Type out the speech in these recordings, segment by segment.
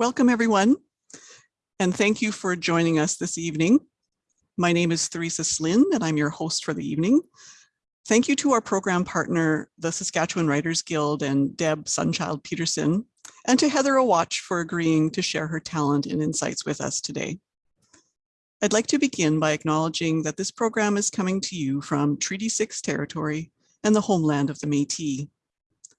Welcome everyone, and thank you for joining us this evening. My name is Theresa Slynn, and I'm your host for the evening. Thank you to our program partner, the Saskatchewan Writers Guild and Deb Sunchild Peterson, and to Heather Awatch for agreeing to share her talent and insights with us today. I'd like to begin by acknowledging that this program is coming to you from Treaty 6 territory and the homeland of the Métis.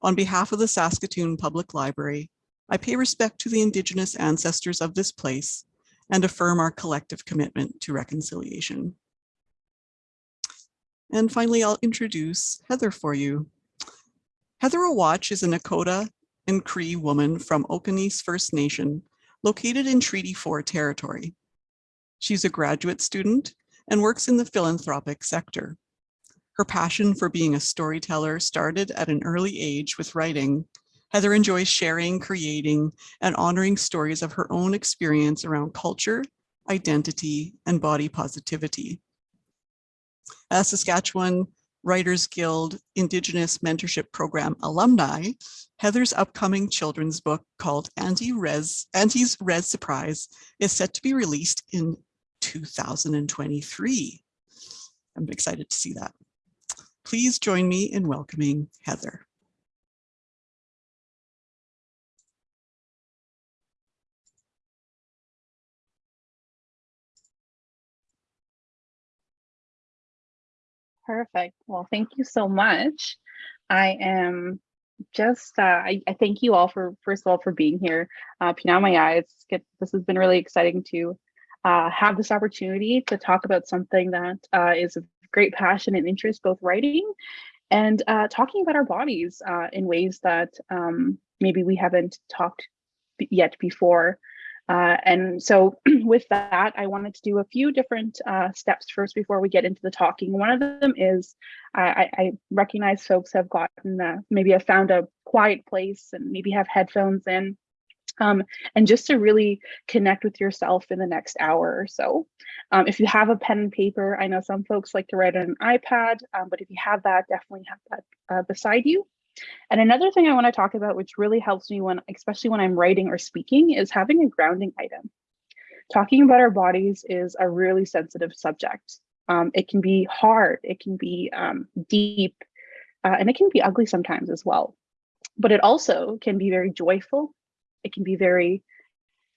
On behalf of the Saskatoon Public Library, I pay respect to the Indigenous ancestors of this place and affirm our collective commitment to reconciliation. And finally, I'll introduce Heather for you. Heather Awatch is a Nakota and Cree woman from Okanese First Nation located in Treaty 4 territory. She's a graduate student and works in the philanthropic sector. Her passion for being a storyteller started at an early age with writing. Heather enjoys sharing, creating, and honoring stories of her own experience around culture, identity, and body positivity. As Saskatchewan Writers Guild Indigenous Mentorship Program alumni, Heather's upcoming children's book called Auntie Res, Auntie's Res Surprise is set to be released in 2023. I'm excited to see that. Please join me in welcoming Heather. Perfect. Well, thank you so much. I am just, uh, I, I, thank you all for, first of all, for being here. Uh, Pinamaya, it's get, this has been really exciting to uh, have this opportunity to talk about something that uh, is of great passion and interest, both writing and uh, talking about our bodies uh, in ways that um, maybe we haven't talked yet before. Uh, and so with that, I wanted to do a few different uh, steps first before we get into the talking. One of them is I, I recognize folks have gotten, uh, maybe have found a quiet place and maybe have headphones in um, and just to really connect with yourself in the next hour or so. Um, if you have a pen and paper, I know some folks like to write on an iPad, um, but if you have that, definitely have that uh, beside you. And another thing I want to talk about, which really helps me when, especially when I'm writing or speaking, is having a grounding item. Talking about our bodies is a really sensitive subject. Um, it can be hard, it can be um, deep, uh, and it can be ugly sometimes as well. But it also can be very joyful it can be very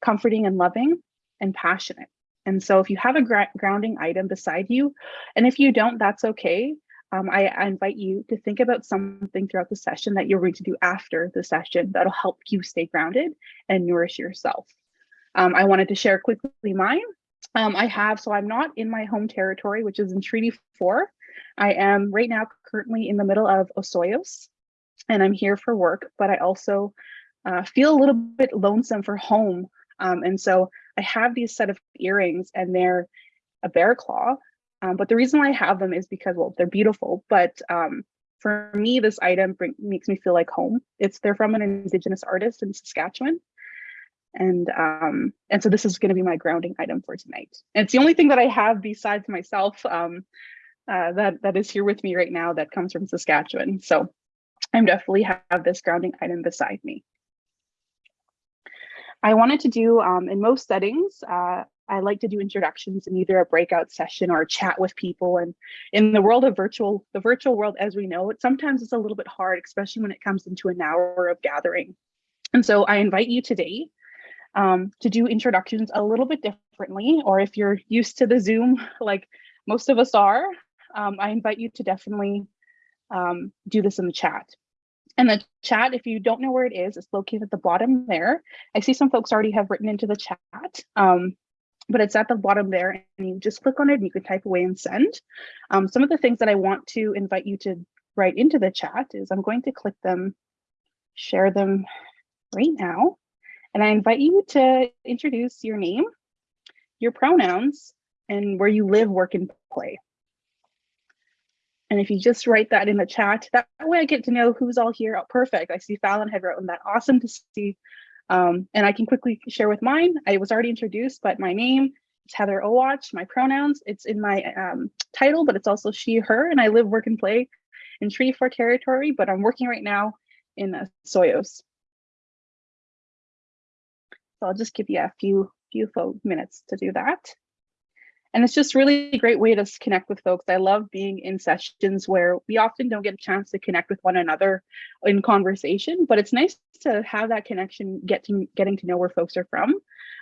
comforting and loving and passionate. And so if you have a grounding item beside you, and if you don't, that's okay. Um, I, I, invite you to think about something throughout the session that you're going to do after the session that'll help you stay grounded and nourish yourself. Um, I wanted to share quickly mine. Um, I have, so I'm not in my home territory, which is in Treaty 4. I am right now currently in the middle of Osoyoos, and I'm here for work, but I also uh, feel a little bit lonesome for home. Um, and so I have these set of earrings and they're a bear claw. Um, but the reason why I have them is because, well, they're beautiful, but um, for me, this item bring, makes me feel like home. It's they're from an indigenous artist in Saskatchewan. And um, and so this is going to be my grounding item for tonight. And it's the only thing that I have besides myself um, uh, that that is here with me right now that comes from Saskatchewan. So I'm definitely have this grounding item beside me. I wanted to do, um, in most settings, uh, I like to do introductions in either a breakout session or a chat with people. And in the world of virtual, the virtual world as we know it, sometimes it's a little bit hard, especially when it comes into an hour of gathering. And so I invite you today um, to do introductions a little bit differently, or if you're used to the Zoom, like most of us are, um, I invite you to definitely um, do this in the chat. And the chat, if you don't know where it is, it's located at the bottom there. I see some folks already have written into the chat, um, but it's at the bottom there and you just click on it and you can type away and send. Um, some of the things that I want to invite you to write into the chat is I'm going to click them, share them right now. And I invite you to introduce your name, your pronouns, and where you live, work, and play. And if you just write that in the chat, that way I get to know who's all here. Oh, perfect. I see Fallon had written that. Awesome to see. Um, and I can quickly share with mine. I was already introduced, but my name is Heather Awatch. My pronouns, it's in my um, title, but it's also she, her, and I live, work, and play in Treaty 4 territory, but I'm working right now in uh, Soyos. So I'll just give you a few, few minutes to do that. And it's just really a great way to connect with folks. I love being in sessions where we often don't get a chance to connect with one another in conversation, but it's nice to have that connection, get to getting to know where folks are from.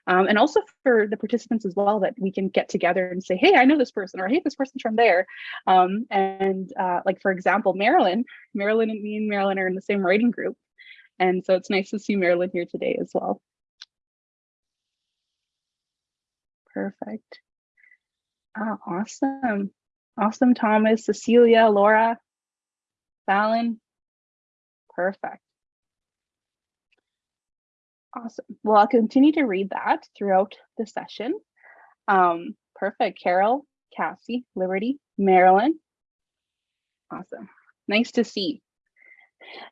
Um, and also for the participants as well, that we can get together and say, hey, I know this person, or hey, this person's from there. Um, and uh, like, for example, Marilyn, Marilyn and me and Marilyn are in the same writing group. And so it's nice to see Marilyn here today as well. Perfect. Ah, awesome. Awesome, Thomas, Cecilia, Laura, Fallon. Perfect. Awesome. Well, I'll continue to read that throughout the session. Um, perfect. Carol, Cassie, Liberty, Marilyn. Awesome. Nice to see.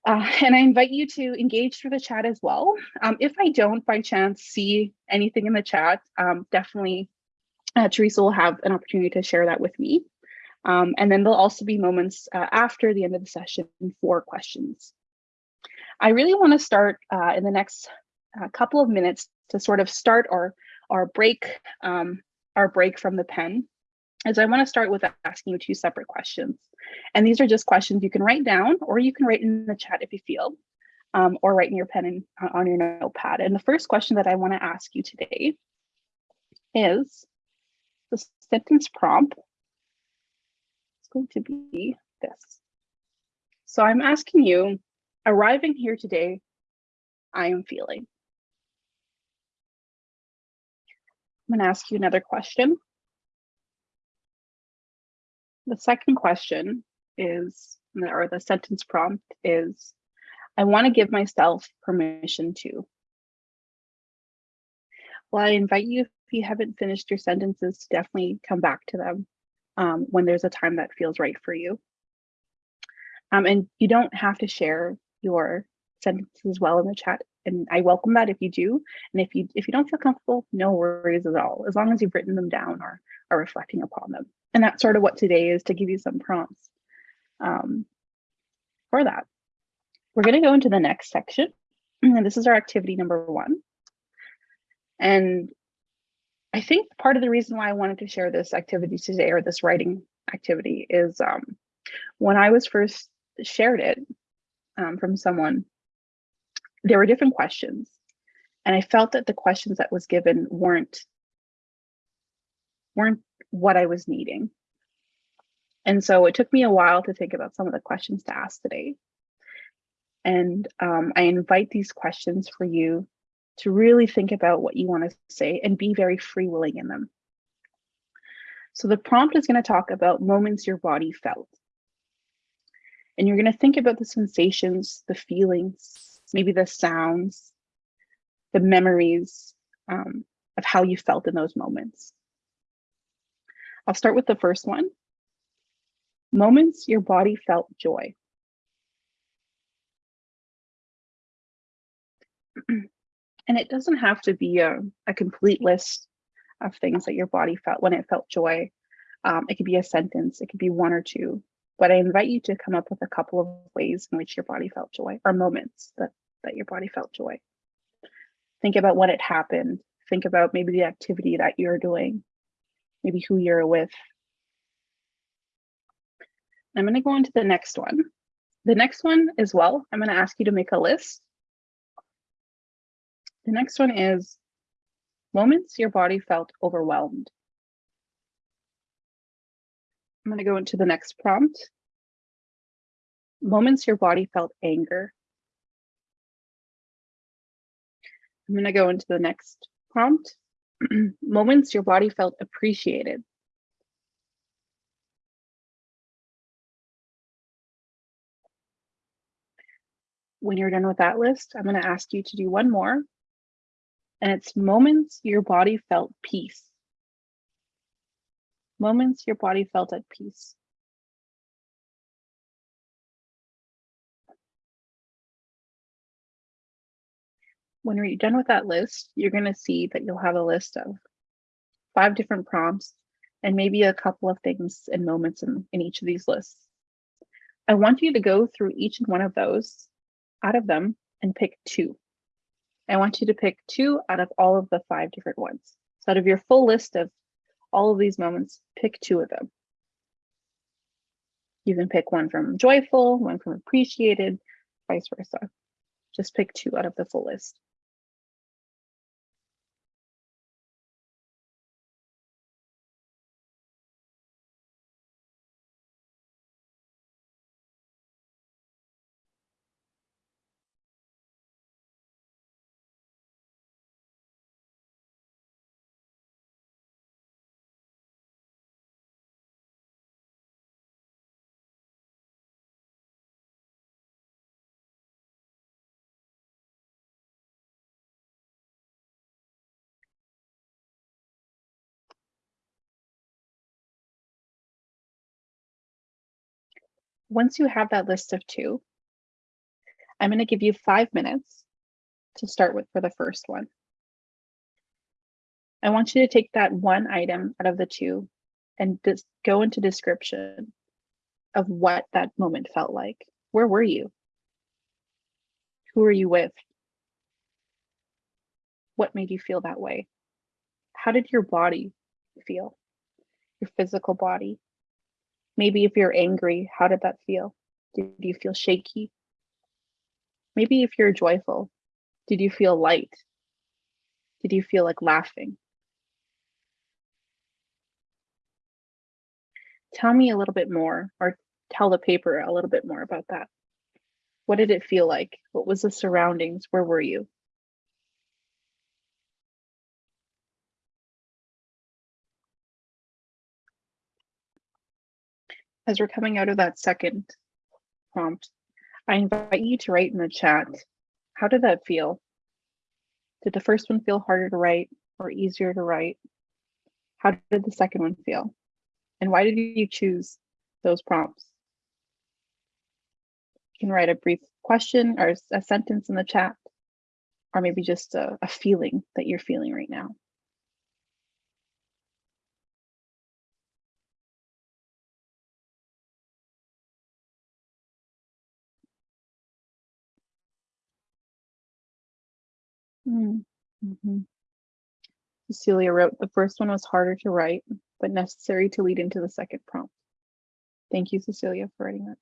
Uh, and I invite you to engage through the chat as well. Um, if I don't by chance see anything in the chat, um, definitely uh, Teresa will have an opportunity to share that with me. Um, and then there'll also be moments uh, after the end of the session for questions. I really want to start uh, in the next uh, couple of minutes to sort of start our, our break, um, our break from the pen is I want to start with asking you two separate questions. And these are just questions you can write down or you can write in the chat if you feel, um, or write in your pen and uh, on your notepad. And the first question that I want to ask you today is the sentence prompt is going to be this. So I'm asking you, arriving here today, I am feeling. I'm going to ask you another question. The second question is, or the sentence prompt is, I want to give myself permission to. Well, I invite you, you haven't finished your sentences, definitely come back to them um, when there's a time that feels right for you. Um, and you don't have to share your sentences as well in the chat. And I welcome that if you do. And if you if you don't feel comfortable, no worries at all, as long as you've written them down or are reflecting upon them. And that's sort of what today is to give you some prompts um, for that. We're going to go into the next section. And this is our activity number one. And I think part of the reason why I wanted to share this activity today or this writing activity is um, when I was first shared it um, from someone, there were different questions. And I felt that the questions that was given weren't weren't what I was needing. And so it took me a while to think about some of the questions to ask today. And um, I invite these questions for you to really think about what you want to say and be very free willing in them. So the prompt is going to talk about moments your body felt. And you're going to think about the sensations, the feelings, maybe the sounds, the memories um, of how you felt in those moments. I'll start with the first one. Moments your body felt joy. and it doesn't have to be a, a complete list of things that your body felt when it felt joy. Um, it could be a sentence, it could be one or two, but I invite you to come up with a couple of ways in which your body felt joy or moments that, that your body felt joy. Think about when it happened. Think about maybe the activity that you're doing, maybe who you're with. I'm going to go into the next one. The next one as well, I'm going to ask you to make a list. The next one is moments your body felt overwhelmed. I'm going to go into the next prompt. Moments your body felt anger. I'm going to go into the next prompt. Moments your body felt appreciated. When you're done with that list, I'm going to ask you to do one more. And it's moments your body felt peace. Moments your body felt at peace. when you're done with that list, you're going to see that you'll have a list of five different prompts and maybe a couple of things and moments in, in each of these lists. I want you to go through each and one of those out of them and pick two I want you to pick two out of all of the five different ones. So out of your full list of all of these moments, pick two of them. You can pick one from joyful, one from appreciated, vice versa. Just pick two out of the full list. Once you have that list of two, I'm going to give you five minutes to start with for the first one. I want you to take that one item out of the two and just go into description of what that moment felt like. Where were you? Who are you with? What made you feel that way? How did your body feel? Your physical body? Maybe if you're angry, how did that feel? Did you feel shaky? Maybe if you're joyful, did you feel light? Did you feel like laughing? Tell me a little bit more or tell the paper a little bit more about that. What did it feel like? What was the surroundings? Where were you? As we're coming out of that second prompt, I invite you to write in the chat, how did that feel? Did the first one feel harder to write or easier to write? How did the second one feel? And why did you choose those prompts? You can write a brief question or a sentence in the chat, or maybe just a, a feeling that you're feeling right now. Mm -hmm. Cecilia wrote, the first one was harder to write, but necessary to lead into the second prompt. Thank you, Cecilia, for writing that.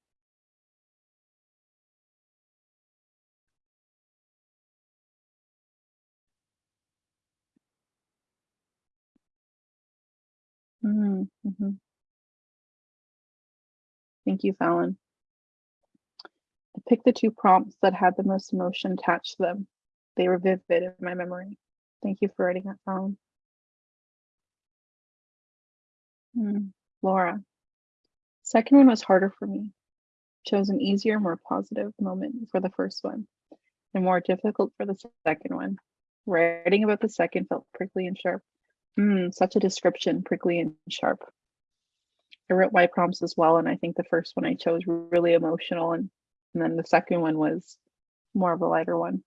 Mm -hmm. Thank you, Fallon. I picked the two prompts that had the most emotion attached to them. They were vivid in my memory. Thank you for writing that down. Mm, Laura. Second one was harder for me. Chose an easier, more positive moment for the first one and more difficult for the second one. Writing about the second felt prickly and sharp. Mm, such a description, prickly and sharp. I wrote my prompts as well, and I think the first one I chose really emotional, and, and then the second one was more of a lighter one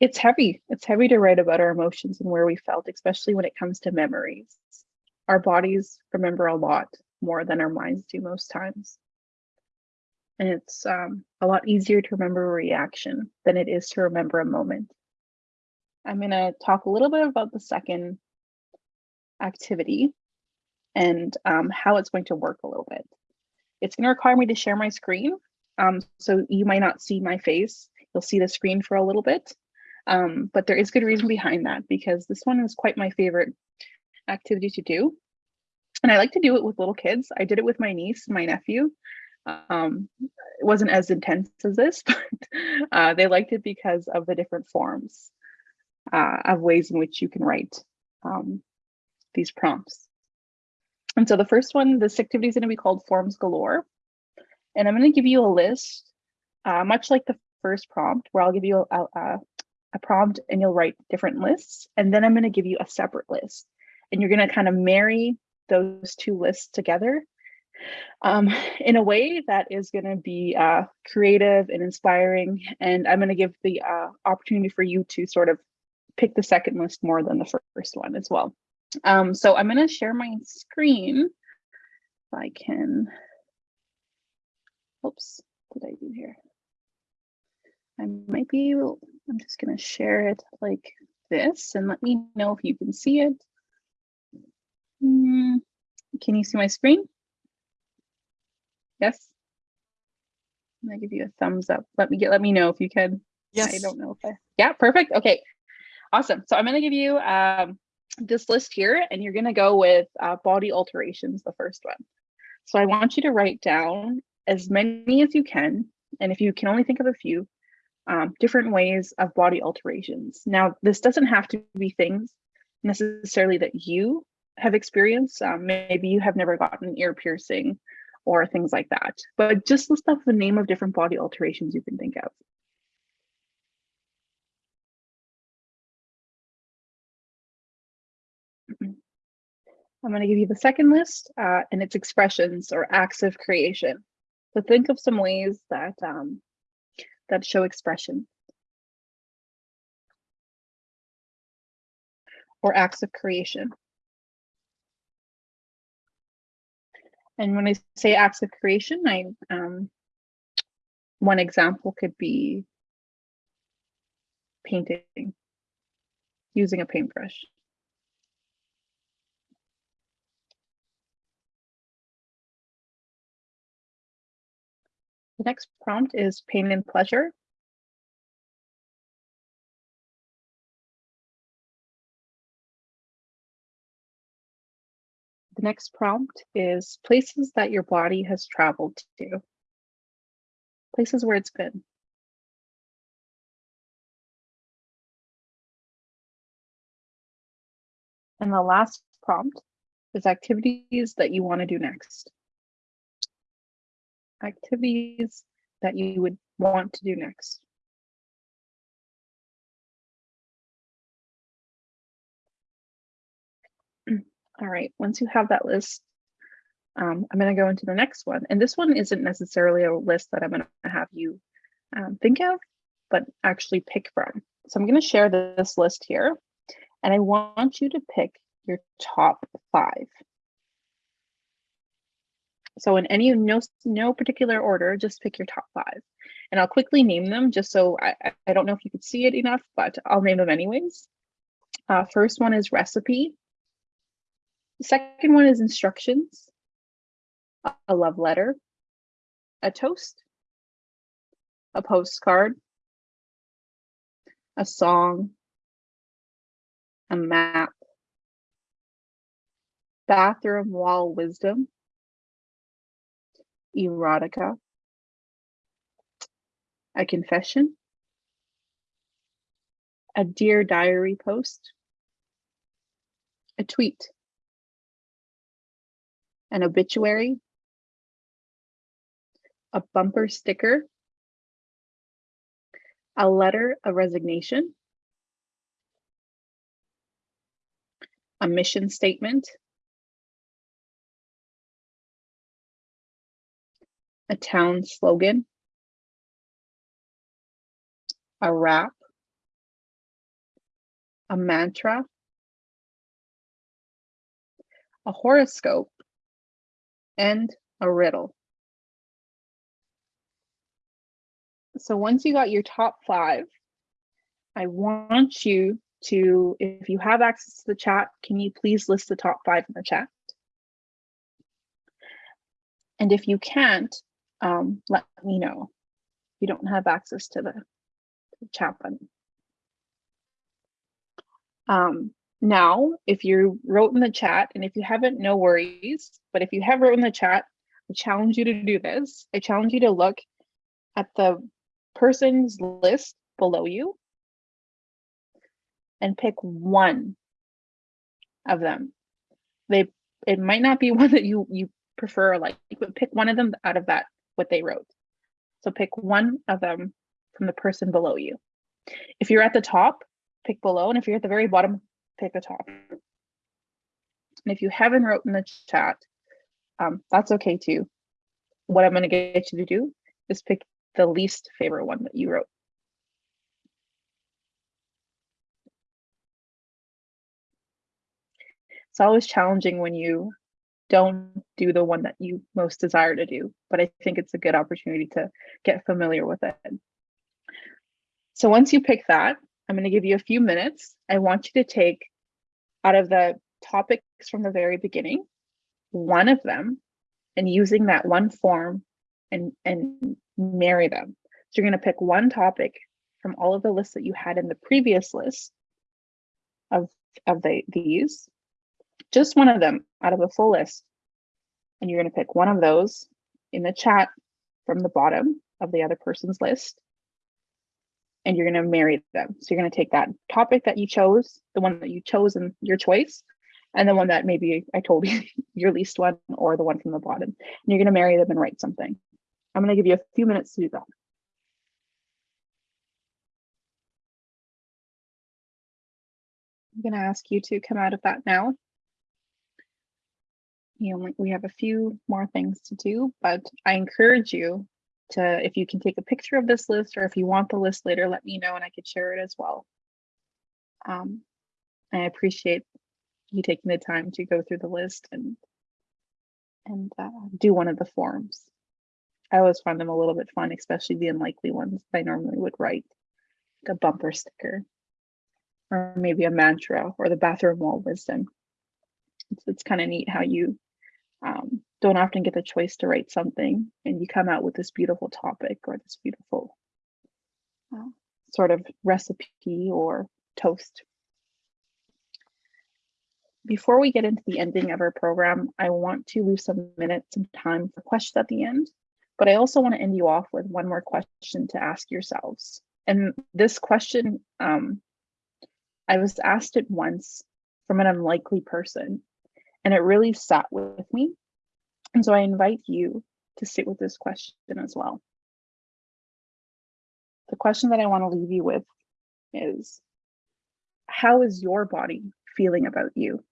it's heavy. It's heavy to write about our emotions and where we felt, especially when it comes to memories. Our bodies remember a lot more than our minds do most times. And it's um, a lot easier to remember a reaction than it is to remember a moment. I'm going to talk a little bit about the second activity and um, how it's going to work a little bit. It's going to require me to share my screen. Um, so you might not see my face. You'll see the screen for a little bit. Um, but there is good reason behind that because this one is quite my favorite activity to do. And I like to do it with little kids. I did it with my niece my nephew. Um, it wasn't as intense as this, but uh, they liked it because of the different forms uh, of ways in which you can write um, these prompts. And so the first one, this activity is going to be called Forms Galore. And I'm going to give you a list, uh, much like the first prompt, where I'll give you a, a, a prompt and you'll write different lists. And then I'm going to give you a separate list. And you're going to kind of marry those two lists together um, in a way that is going to be uh, creative and inspiring. And I'm going to give the uh, opportunity for you to sort of pick the second list more than the first one as well. Um, so I'm going to share my screen. If I can, oops, what did I do here? I might be, able- I'm just gonna share it like this and let me know if you can see it. Hmm, Can you see my screen? Yes? Can I'm give you a thumbs up. Let me get, let me know if you can. Yes. I don't know if I, yeah, perfect. Okay, awesome. So I'm gonna give you um, this list here and you're gonna go with uh, body alterations, the first one. So I want you to write down as many as you can. And if you can only think of a few, um, different ways of body alterations. Now, this doesn't have to be things necessarily that you have experienced. Um, maybe you have never gotten ear piercing or things like that, but just list off the name of different body alterations you can think of. I'm going to give you the second list, uh, and it's expressions or acts of creation. So think of some ways that um, that show expression or acts of creation. And when I say acts of creation, I um, one example could be painting using a paintbrush. The next prompt is pain and pleasure. The next prompt is places that your body has traveled to. Places where it's been. And the last prompt is activities that you want to do next. Activities that you would want to do next. All right, once you have that list, um, I'm going to go into the next one. And this one isn't necessarily a list that I'm going to have you um, think of, but actually pick from. So I'm going to share this list here, and I want you to pick your top five. So in any no no particular order, just pick your top five, and I'll quickly name them just so I I- don't know if you could see it enough, but I'll name them anyways. Uh, first one is recipe. Second one is instructions. A love letter. A toast. A postcard. A song. A map. Bathroom wall wisdom. Erotica. A confession. A dear diary post. A tweet an obituary, a bumper sticker, a letter of resignation, a mission statement, a town slogan, a rap, a mantra, a horoscope, and a riddle. So once you got your top five, I want you to, if you have access to the chat, can you please list the top five in the chat? And if you can't, um, let me know. if You don't have access to the, the chat button. Um, now, if you wrote in the chat, and if you haven't, no worries. But if you have wrote in the chat, I challenge you to do this. I challenge you to look at the person's list below you and pick one of them. They it might not be one that you you prefer or like but pick one of them out of that what they wrote. So pick one of them from the person below you. If you're at the top, pick below, and if you're at the very bottom, pick the top. And if you haven't wrote in the chat, um, that's okay too. What I'm going to get you to do is pick the least favorite one that you wrote. It's always challenging when you don't do the one that you most desire to do, but I think it's a good opportunity to get familiar with it. So once you pick that, I'm going to give you a few minutes. I want you to take out of the topics from the very beginning, one of them, and using that one form and, and marry them. So you're going to pick one topic from all of the lists that you had in the previous list of, of the, these, just one of them out of a full list. And you're going to pick one of those in the chat from the bottom of the other person's list. And you're going to marry them. So you're going to take that topic that you chose, the one that you chose in your choice, and the one that maybe I told you your least one or the one from the bottom. And you're going to marry them and write something. I'm going to give you a few minutes to do that. I'm going to ask you to come out of that now. You know, we have a few more things to do, but I encourage you to, if you can take a picture of this list or if you want the list later, let me know and I could share it as well. Um, I appreciate you taking the time to go through the list and and uh, do one of the forms. I always find them a little bit fun, especially the unlikely ones I normally would write, like a bumper sticker, or maybe a mantra or the bathroom wall wisdom. It's, it's kind of neat how you um, don't often get the choice to write something and you come out with this beautiful topic or this beautiful uh, sort of recipe or toast. Before we get into the ending of our program, I want to leave some minutes, some time for questions at the end, but I also want to end you off with one more question to ask yourselves. And this question, um, I was asked it once from an unlikely person, and it really sat with me. And so I invite you to sit with this question as well. The question that I want to leave you with is, how is your body feeling about you?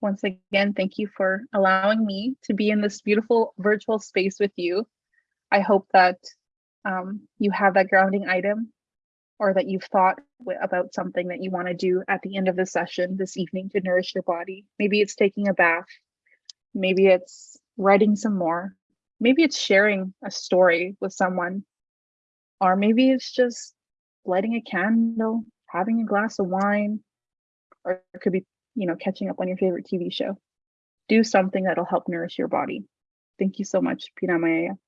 Once again, thank you for allowing me to be in this beautiful virtual space with you. I hope that um, you have that grounding item or that you've thought about something that you want to do at the end of the session this evening to nourish your body. Maybe it's taking a bath. Maybe it's writing some more. Maybe it's sharing a story with someone. Or maybe it's just lighting a candle, having a glass of wine, or it could be you know, catching up on your favorite TV show. Do something that'll help nourish your body. Thank you so much, Pina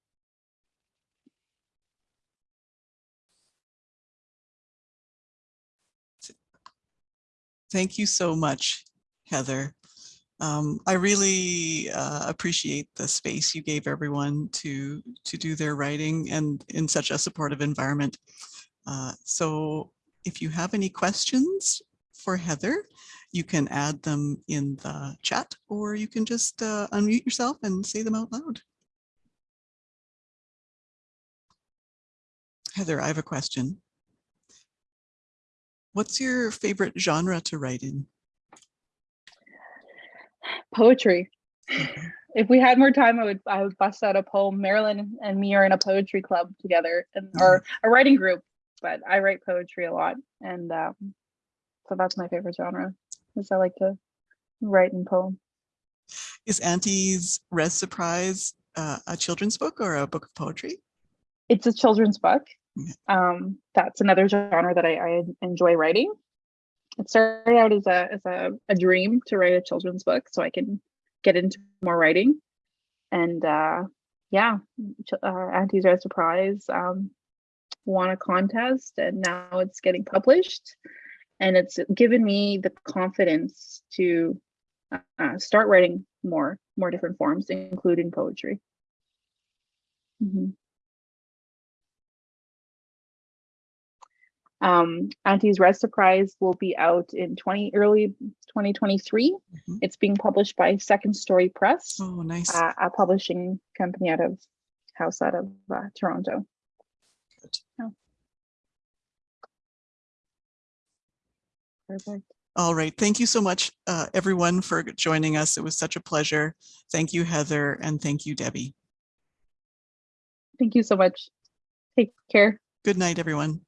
Thank you so much, Heather. Um, I really uh, appreciate the space you gave everyone to to do their writing and in such a supportive environment. Uh, so if you have any questions for Heather, you can add them in the chat or you can just uh, unmute yourself and say them out loud. Heather, I have a question. What's your favorite genre to write in? Poetry. If we had more time, I would I would bust out a poem. Marilyn and me are in a poetry club together, and or a writing group. But I write poetry a lot, and um, so that's my favorite genre because I like to write in poem. Is Auntie's Res Surprise uh, a children's book or a book of poetry? It's a children's book. Um, that's another genre that I, I, enjoy writing. It started out as a as a, a dream to write a children's book so I can get into more writing. And uh, yeah, uh, Auntie's Res Surprise um, won a contest and now it's getting published and it's given me the confidence to uh, start writing more more different forms including poetry mm -hmm. Um auntie's Res surprise will be out in 20 early 2023 mm -hmm. it's being published by second story press oh nice uh, a publishing company out of house out of uh, toronto Good. Oh. Perfect. All right. Thank you so much, uh, everyone, for joining us. It was such a pleasure. Thank you, Heather, and thank you, Debbie. Thank you so much. Take care. Good night, everyone.